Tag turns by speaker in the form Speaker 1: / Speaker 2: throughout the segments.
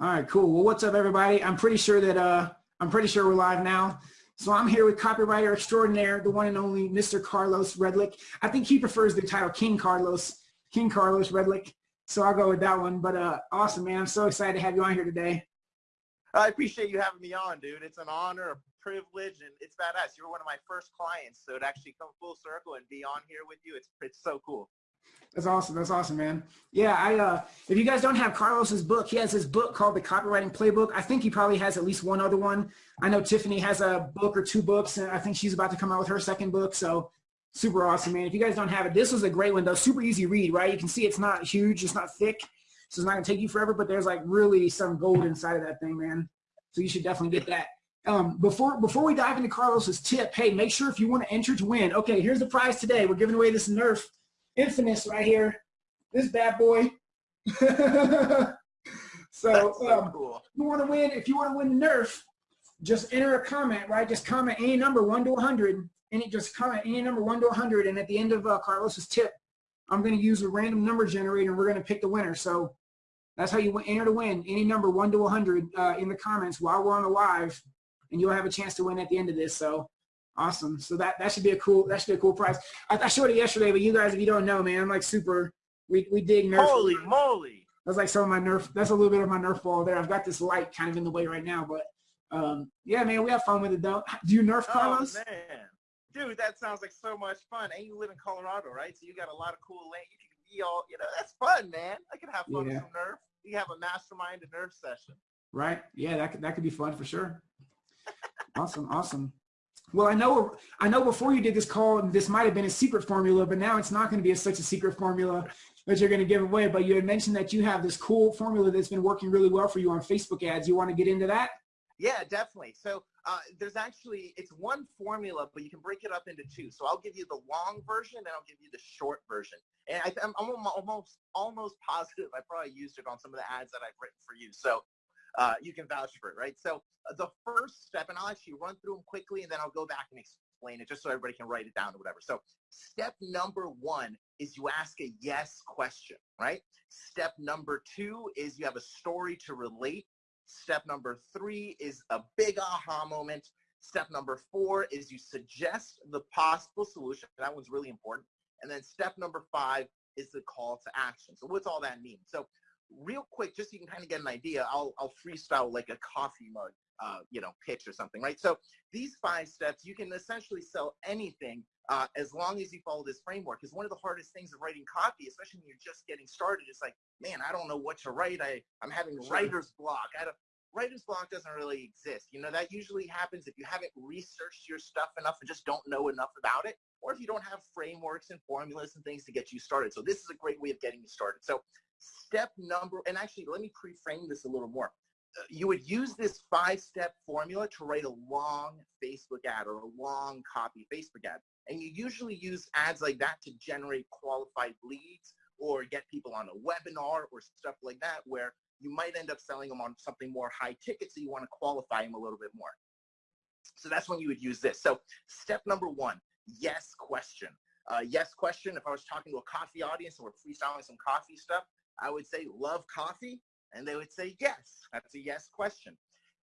Speaker 1: All right, cool. Well, what's up, everybody? I'm pretty sure that uh, I'm pretty sure we're live now. So I'm here with copywriter extraordinaire, the one and only Mr. Carlos Redlick. I think he prefers the title King Carlos, King Carlos Redlick. So I'll go with that one. But uh, awesome, man. I'm so excited to have you on here today.
Speaker 2: I appreciate you having me on, dude. It's an honor, a privilege, and it's badass. You're one of my first clients, so to actually come full circle and be on here with you, it's it's so cool.
Speaker 1: That's awesome. That's awesome, man. Yeah, I uh if you guys don't have Carlos's book, he has his book called The Copywriting Playbook. I think he probably has at least one other one. I know Tiffany has a book or two books, and I think she's about to come out with her second book. So super awesome, man. If you guys don't have it, this was a great one though. Super easy read, right? You can see it's not huge, it's not thick, so it's not gonna take you forever, but there's like really some gold inside of that thing, man. So you should definitely get that. Um, before before we dive into Carlos's tip, hey, make sure if you want to enter to win. Okay, here's the prize today. We're giving away this Nerf Infinus right here. This bad boy. so,
Speaker 2: so
Speaker 1: um,
Speaker 2: cool.
Speaker 1: you want to win, if you want to win the Nerf, just enter a comment, right? Just comment any number, 1 to 100. Any, just comment any number, 1 to 100. And at the end of uh, Carlos's tip, I'm going to use a random number generator and we're going to pick the winner. So that's how you enter to win. Any number, 1 to 100 uh, in the comments while we're on the live. And you'll have a chance to win at the end of this. So Awesome. So that, that should be a cool, that should be a cool prize. I, I showed it yesterday, but you guys, if you don't know, man, I'm like super, we, we dig Nerf.
Speaker 2: Holy moly.
Speaker 1: That's like some of my Nerf, that's a little bit of my Nerf ball there. I've got this light kind of in the way right now, but um, yeah, man, we have fun with it though. Do you Nerf, Carlos?
Speaker 2: Oh, man. Dude, that sounds like so much fun. And you live in Colorado, right? So you got a lot of cool land. You can be all, you know, that's fun, man. I could have fun
Speaker 1: Yeah.
Speaker 2: with some Nerf. You have a mastermind and Nerf session.
Speaker 1: Right? Yeah, that could, that could be fun for sure. awesome, awesome. Well, I know I know before you did this call, this might have been a secret formula, but now it's not going to be a, such a secret formula that you're going to give away. But you had mentioned that you have this cool formula that's been working really well for you on Facebook ads. You want to get into that?
Speaker 2: Yeah, definitely. So uh, there's actually, it's one formula, but you can break it up into two. So I'll give you the long version and I'll give you the short version. And I, I'm, I'm almost, almost positive I probably used it on some of the ads that I've written for you. So uh, you can vouch for it, right? So uh, the first step, and I'll actually run through them quickly and then I'll go back and explain it just so everybody can write it down or whatever. So step number one is you ask a yes question, right? Step number two is you have a story to relate. Step number three is a big aha moment. Step number four is you suggest the possible solution. That one's really important. And then step number five is the call to action. So what's all that mean? So real quick, just so you can kind of get an idea, I'll, I'll freestyle like a coffee mug, uh, you know, pitch or something, right? So these five steps, you can essentially sell anything uh, as long as you follow this framework. Because one of the hardest things of writing copy, especially when you're just getting started, is like, man, I don't know what to write. I, I'm having writer's block. I don't, writer's block doesn't really exist. You know, that usually happens if you haven't researched your stuff enough and just don't know enough about it, or if you don't have frameworks and formulas and things to get you started. So this is a great way of getting you started. So step number, and actually let me pre-frame this a little more. Uh, You would use this five-step formula to write a long Facebook ad or a long copy Facebook ad. And you usually use ads like that to generate qualified leads or get people on a webinar or stuff like that where you might end up selling them on something more high ticket so you want to qualify them a little bit more. So that's when you would use this. So step number one, yes question. Uh, yes question, if I was talking to a coffee audience and we're freestyling some coffee stuff, I would say love coffee and they would say yes. That's a yes question.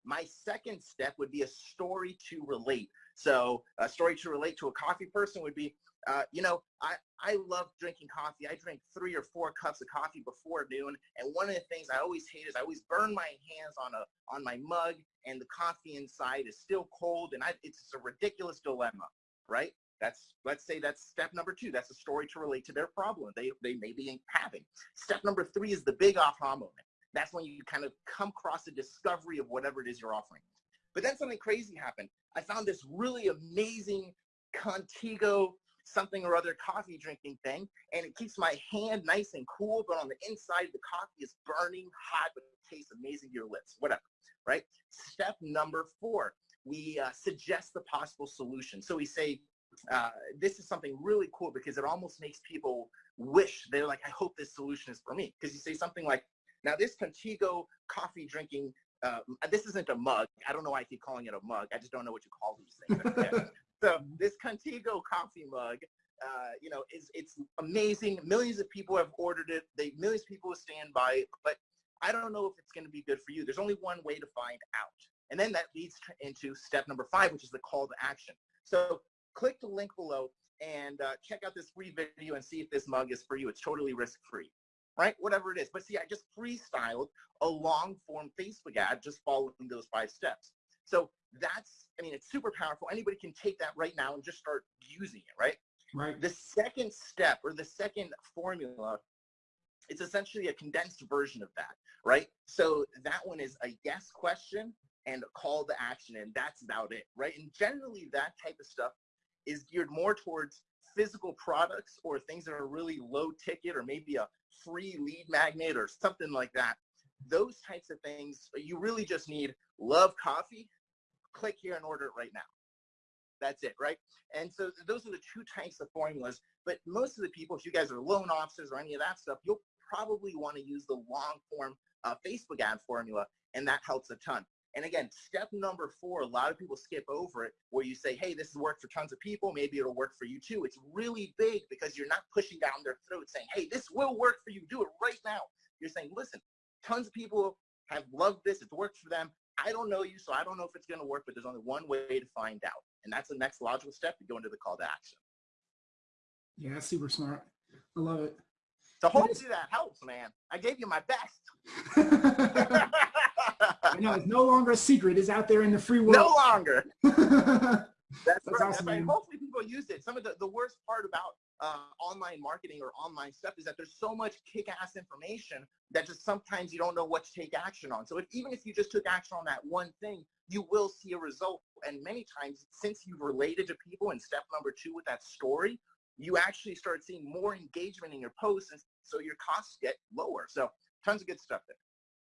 Speaker 2: My second step would be a story to relate. So a story to relate to a coffee person would be, uh, you know, I, I love drinking coffee. I drink three or four cups of coffee before noon. And one of the things I always hate is I always burn my hands on a on my mug and the coffee inside is still cold and I, it's a ridiculous dilemma, right? That's let's say that's step number two. That's a story to relate to their problem they they may be having. Step number three is the big aha moment. That's when you kind of come across a discovery of whatever it is you're offering. But then something crazy happened. I found this really amazing Contigo something or other coffee drinking thing, and it keeps my hand nice and cool, but on the inside the coffee is burning hot, but it tastes amazing to your lips, whatever, right? Step number four, we uh, suggest the possible solution. So we say, uh, this is something really cool because it almost makes people wish they're like, I hope this solution is for me. Because you say something like, now this Contigo coffee drinking, uh, this isn't a mug. I don't know why I keep calling it a mug. I just don't know what you call these things. So this Contigo coffee mug, uh, you know, is it's amazing. Millions of people have ordered it. They millions of people will stand by it. But I don't know if it's going to be good for you. There's only one way to find out. And then that leads into step number five, which is the call to action. So click the link below and uh, check out this free video and see if this mug is for you. It's totally risk-free, right? Whatever it is. But see, I just freestyled a long-form Facebook ad just following those five steps. So that's, I mean, it's super powerful. Anybody can take that right now and just start using it, right?
Speaker 1: Right.
Speaker 2: The second step or the second formula it's essentially a condensed version of that, right? So that one is a yes question and a call to action, and that's about it, right? And generally that type of stuff is geared more towards physical products or things that are really low ticket or maybe a free lead magnet or something like that. Those types of things, you really just need love coffee, click here and order it right now. That's it, right? And so those are the two types of formulas. But most of the people, if you guys are loan officers or any of that stuff, you'll probably want to use the long form uh, Facebook ad formula, and that helps a ton. And again, step number four, a lot of people skip over it where you say, hey, this has worked for tons of people. Maybe it'll work for you too. It's really big because you're not pushing down their throat saying, hey, this will work for you. Do it right now. You're saying, listen, tons of people have loved this. It's worked for them. I don't know you, so I don't know if it's going to work, but there's only one way to find out. And that's the next logical step to go into the call to action.
Speaker 1: Yeah, that's super smart. I love it.
Speaker 2: So hopefully that helps, man. I gave you my best.
Speaker 1: I know it's no longer a secret. It's out there in the free world.
Speaker 2: No longer. That's,
Speaker 1: That's
Speaker 2: right.
Speaker 1: awesome,
Speaker 2: right. Hopefully people use it. Some of the, the worst part about uh, online marketing or online stuff is that there's so much kick-ass information that just sometimes you don't know what to take action on. So if, even if you just took action on that one thing, you will see a result. And many times, since you've related to people in step number two with that story, you actually start seeing more engagement in your posts, and so your costs get lower. So tons of good stuff there.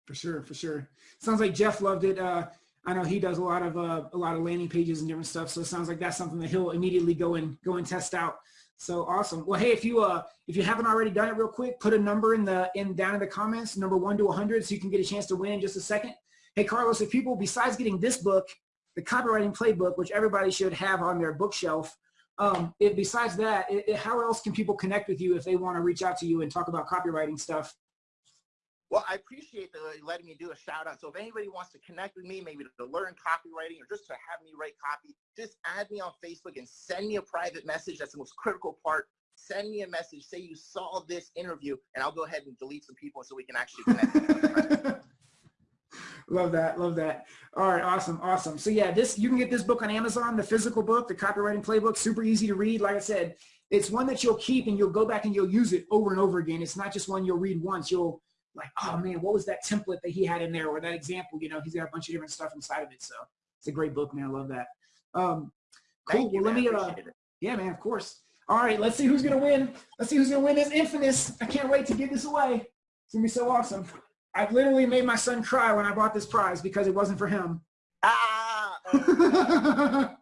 Speaker 1: For sure, for sure. Sounds like Jeff loved it. Uh, I know he does a lot of uh, a lot of landing pages and different stuff. So it sounds like that's something that he'll immediately go and go and test out. So awesome. Well, hey, if you uh if you haven't already done it real quick, put a number in the in down in the comments, number one to 100, so you can get a chance to win in just a second. Hey, Carlos, if people besides getting this book, the copywriting playbook, which everybody should have on their bookshelf, um, it, besides that, it, it- how else can people connect with you if they want to reach out to you and talk about copywriting stuff?
Speaker 2: Well, I appreciate the uh, letting me do a shout out. So if anybody wants to connect with me, maybe to learn copywriting or just to have me write copy, just add me on Facebook and send me a private message. That's the most critical part. Send me a message. Say you saw this interview, and I'll go ahead and delete some people so we can actually connect.
Speaker 1: love that love that all right awesome awesome so yeah this you can get this book on amazon the physical book the copywriting playbook super easy to read like i said it's one that you'll keep and you'll go back and you'll use it over and over again it's not just one you'll read once you'll like oh man what was that template that he had in there or that example? You know he's got a bunch of different stuff inside of it so it's a great book man. I love that. Um cool.
Speaker 2: You,
Speaker 1: well, let me uh yeah man of course. All right let's see who's gonna win. Let's see who's gonna win this Infinus. I can't wait to give this away. It's gonna be so awesome. I literally made my son cry when I bought this prize because it wasn't for him.
Speaker 2: Ah,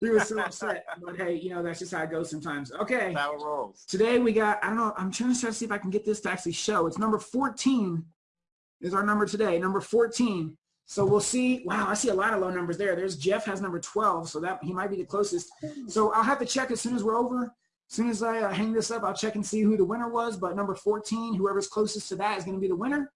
Speaker 1: he was so upset. But hey, you know, that's just how it goes sometimes. Okay.
Speaker 2: it rolls.
Speaker 1: Today we got, I don't know, I'm trying to try to see if I can get this to actually show. It's number 14 is our number today, number 14. So we'll see. Wow, I see a lot of low numbers there. There's Jeff has number 12, so that he might be the closest. So I'll have to check as soon as we're over. As soon as I uh, hang this up, I'll check and see who the winner was. But number 14, whoever's closest to that is going to be the winner.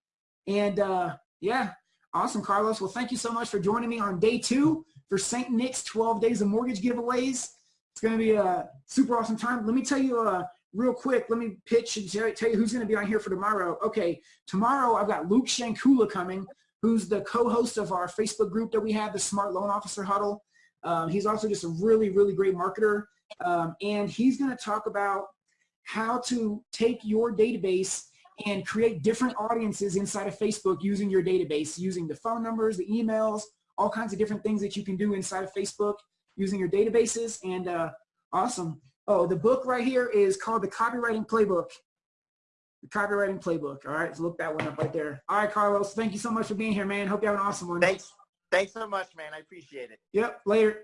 Speaker 1: And uh, yeah, awesome, Carlos. Well, thank you so much for joining me on day two for St. Nick's 12 Days of Mortgage giveaways. It's going to be a super awesome time. Let me tell you uh, real quick, let me pitch and tell, you who's going to be on here for tomorrow. Okay, tomorrow I've got Luke Shankula coming, who's the co-host of our Facebook group that we have, the Smart Loan Officer Huddle. Um, he's also just a really, really great marketer. Um, and he's going to talk about how to take your database and create different audiences inside of Facebook using your database, using the phone numbers, the emails, all kinds of different things that you can do inside of Facebook using your databases. And uh, awesome. Oh, the book right here is called The Copywriting Playbook. The Copywriting Playbook. All right, so look that one up right there. All right, Carlos, thank you so much for being here, man. Hope you have an awesome one.
Speaker 2: Thanks. Thanks so much, man. I appreciate it.
Speaker 1: Yep, later.